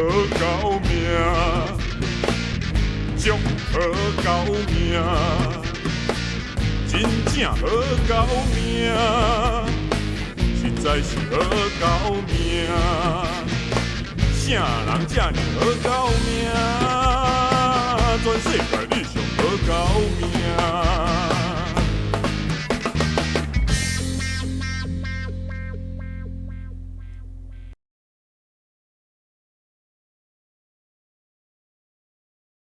好狗命，祝好狗命，真正好狗命，实在是好狗命，啥人这呢好狗命？全世界你。